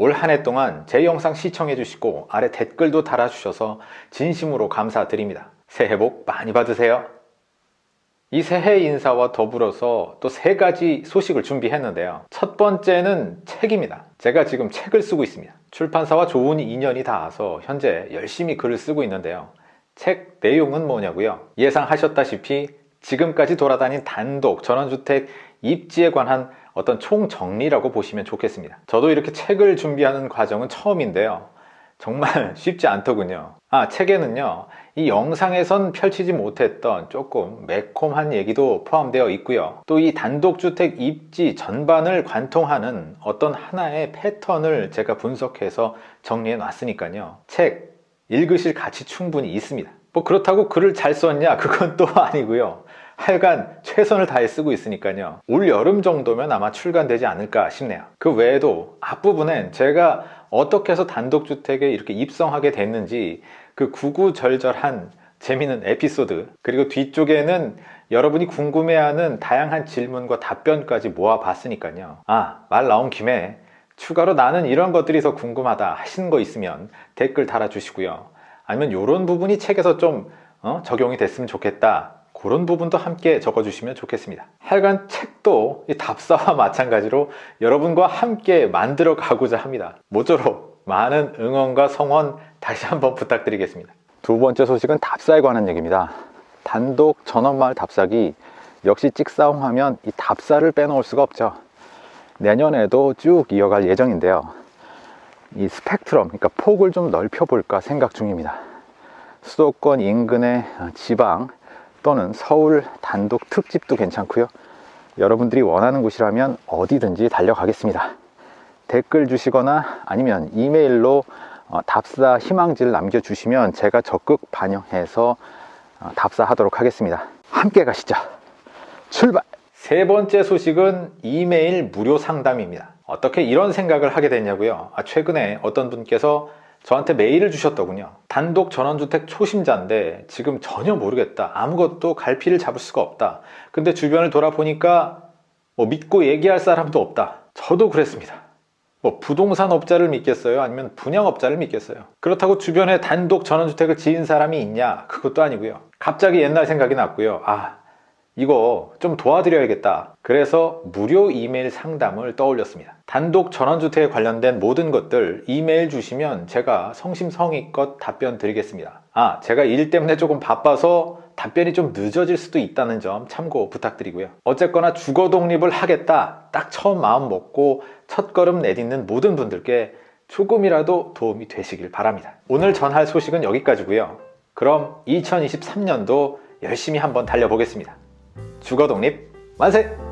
올 한 해 동안 제 영상 시청해 주시고 아래 댓글도 달아주셔서 진심으로 감사드립니다. 새해 복 많이 받으세요. 이 새해 인사와 더불어서 또 세 가지 소식을 준비했는데요. 첫 번째는 책입니다. 제가 지금 책을 쓰고 있습니다. 출판사와 좋은 인연이 닿아서 현재 열심히 글을 쓰고 있는데요. 책 내용은 뭐냐고요? 예상하셨다시피 지금까지 돌아다닌 단독 전원주택 입지에 관한 어떤 총정리라고 보시면 좋겠습니다. 저도 이렇게 책을 준비하는 과정은 처음인데요. 정말 쉽지 않더군요. 아, 책에는요, 이 영상에선 펼치지 못했던 조금 매콤한 얘기도 포함되어 있고요. 또 이 단독주택 입지 전반을 관통하는 어떤 하나의 패턴을 제가 분석해서 정리해 놨으니까요. 책 읽으실 가치 충분히 있습니다. 뭐 그렇다고 글을 잘 썼냐? 그건 또 아니고요. 하여간 최선을 다해 쓰고 있으니까요. 올 여름 정도면 아마 출간되지 않을까 싶네요. 그 외에도 앞부분엔 제가 어떻게 해서 단독주택에 이렇게 입성하게 됐는지 그 구구절절한 재미있는 에피소드 그리고 뒤쪽에는 여러분이 궁금해하는 다양한 질문과 답변까지 모아봤으니까요. 아, 말 나온 김에 추가로 나는 이런 것들이 더 궁금하다 하시는 거 있으면 댓글 달아주시고요. 아니면 이런 부분이 책에서 좀 어, 적용이 됐으면 좋겠다 그런 부분도 함께 적어주시면 좋겠습니다. 하여간 책도 이 답사와 마찬가지로 여러분과 함께 만들어 가고자 합니다. 모쪼록 많은 응원과 성원 다시 한번 부탁드리겠습니다. 두 번째 소식은 답사에 관한 얘기입니다. 단독 전원마을 답사기 역시 찍사홍 하면 이 답사를 빼놓을 수가 없죠. 내년에도 쭉 이어갈 예정인데요. 이 스펙트럼, 그러니까 폭을 좀 넓혀볼까 생각 중입니다. 수도권 인근의 지방 또는 서울 단독 특집도 괜찮고요. 여러분들이 원하는 곳이라면 어디든지 달려가겠습니다. 댓글 주시거나 아니면 이메일로 어, 답사 희망지를 남겨주시면 제가 적극 반영해서 어, 답사하도록 하겠습니다. 함께 가시죠. 출발! 세 번째 소식은 이메일 무료 상담입니다. 어떻게 이런 생각을 하게 됐냐고요? 아, 최근에 어떤 분께서 저한테 메일을 주셨더군요. 단독 전원주택 초심자인데 지금 전혀 모르겠다. 아무것도 갈피를 잡을 수가 없다. 근데 주변을 돌아보니까 뭐 믿고 얘기할 사람도 없다. 저도 그랬습니다. 뭐 부동산 업자를 믿겠어요? 아니면 분양업자를 믿겠어요? 그렇다고 주변에 단독 전원주택을 지은 사람이 있냐? 그것도 아니고요. 갑자기 옛날 생각이 났고요. 아, 이거 좀 도와드려야겠다. 그래서 무료 이메일 상담을 떠올렸습니다. 단독 전원주택에 관련된 모든 것들 이메일 주시면 제가 성심성의껏 답변 드리겠습니다. 아, 제가 일 때문에 조금 바빠서 답변이 좀 늦어질 수도 있다는 점 참고 부탁드리고요. 어쨌거나 주거 독립을 하겠다. 딱 처음 마음 먹고 첫걸음 내딛는 모든 분들께 조금이라도 도움이 되시길 바랍니다. 오늘 전할 소식은 여기까지고요. 그럼 2023년도 열심히 한번 달려보겠습니다. 주거 독립 만세!